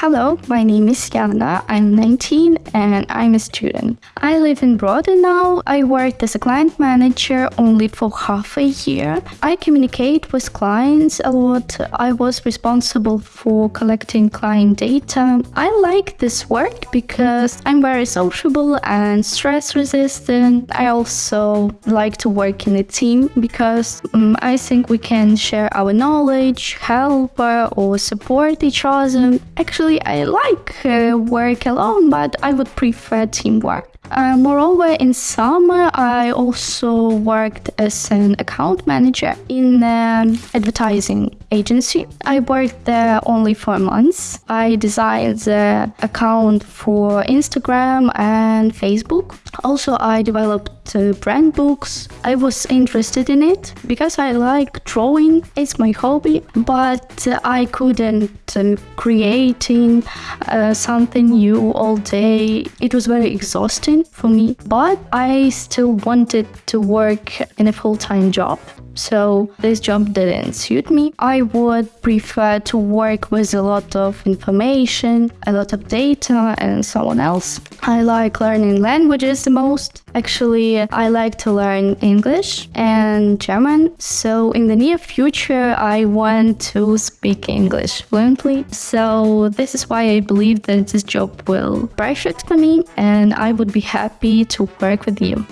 Hello, my name is Yana. I'm 19 and I'm a student. I live in Brody now. I worked as a client manager only for half a year. I communicate with clients a lot. I was responsible for collecting client data. I like this work because I'm very sociable and stress resistant. I also like to work in a team because um, I think we can share our knowledge, help uh, or support each other. Actually, I like uh, work alone, but I would prefer teamwork. Uh, moreover, in summer, I also worked as an account manager in an advertising agency. I worked there only for months. I designed the account for Instagram and Facebook. Also, I developed uh, brand books. I was interested in it because I like drawing. It's my hobby, but uh, I couldn't uh, creating uh, something new all day. It was very exhausting for me, but I still wanted to work in a full-time job. So this job didn't suit me. I would prefer to work with a lot of information, a lot of data and someone else. I like learning languages the most. Actually, I like to learn English and German. So in the near future, I want to speak English fluently. So this is why I believe that this job will perfect for me and I would be happy to work with you.